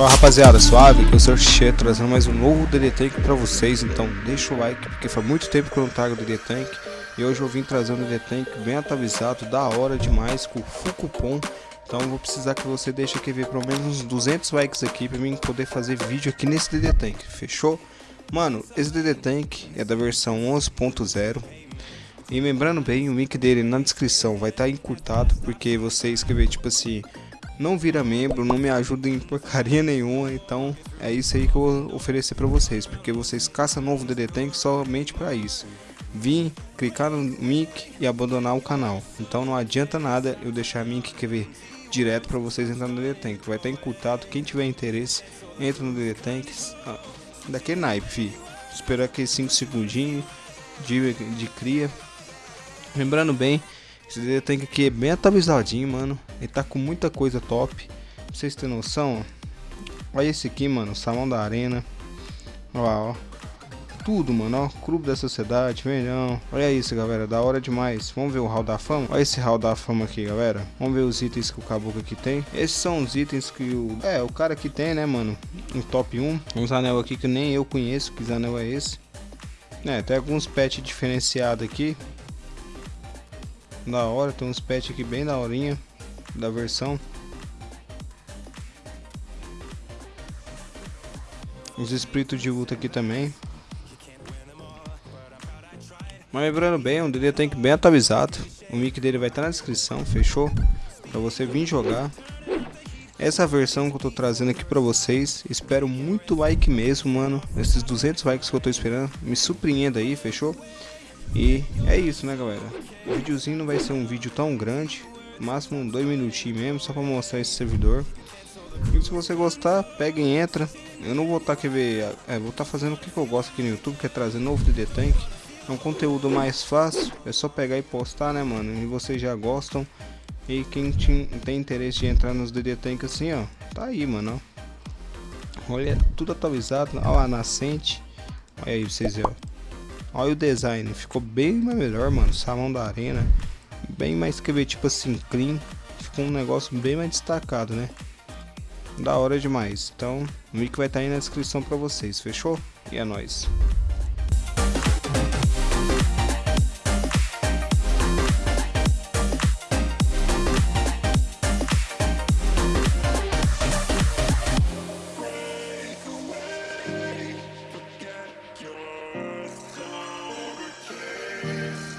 Fala rapaziada, suave, que eu sou o Xê, trazendo mais um novo DD Tank pra vocês, então deixa o like, porque faz muito tempo que eu não trago DD Tank, e hoje eu vim trazendo um DD Tank bem atualizado, da hora demais, com full cupom, então vou precisar que você deixe aqui ver pelo menos uns 200 likes aqui pra mim poder fazer vídeo aqui nesse DD Tank, fechou? Mano, esse DD Tank é da versão 11.0, e lembrando bem, o link dele na descrição vai estar tá encurtado, porque você escrever tipo assim não vira membro, não me ajuda em porcaria nenhuma, então é isso aí que eu vou oferecer para vocês, porque vocês caçam novo DD Tank somente para isso. Vim, clicar no link e abandonar o canal, então não adianta nada eu deixar link que ver direto para vocês entrar no DD Tank, vai estar encurtado, quem tiver interesse, entra no DD Tank, ah, daquele naipe, fi. Esperar aqui 5 segundinhos de, de cria. Lembrando bem, esse DD Tank aqui é bem atualizadinho, mano. Ele tá com muita coisa top. Pra vocês terem noção. Olha esse aqui, mano. Salão da Arena. Ó, ó. Tudo, mano, ó. Clube da Sociedade, melhão. Olha isso, galera. Da hora demais. Vamos ver o Hall da Fama? Olha esse Hall da Fama aqui, galera. Vamos ver os itens que o caboclo aqui tem. Esses são os itens que o... É, o cara aqui tem, né, mano? Um top 1. Uns anel aqui que nem eu conheço. Que anel é esse? É, tem alguns pets diferenciados aqui. Da hora, tem uns pets aqui bem da horinha da versão. Os espíritos de luta aqui também. Mas lembrando bem, o DD Tank bem atualizado. O nick dele vai estar na descrição, fechou? Pra você vir jogar. Essa versão que eu tô trazendo aqui pra vocês. Espero muito like mesmo, mano. Esses 200 likes que eu tô esperando. Me surpreenda aí, fechou? E é isso, né, galera? O videozinho não vai ser um vídeo tão grande, máximo dois minutinhos mesmo, só para mostrar esse servidor. E se você gostar, pega e entra. Eu não vou estar tá, ver, é, vou estar tá fazendo o que, que eu gosto aqui no YouTube, que é trazer novo DD Tank. É um conteúdo mais fácil, é só pegar e postar, né, mano? E vocês já gostam. E quem tem interesse de entrar nos DD Tank assim, ó, tá aí, mano. Olha, tudo atualizado, ó, a nascente. Olha aí, vocês ó. Olha o design, ficou bem melhor, mano. Salão da arena, bem mais que ver tipo assim, clean. Ficou um negócio bem mais destacado, né? Da hora demais. Então, o link vai estar tá aí na descrição pra vocês, fechou? E é nóis. Yes.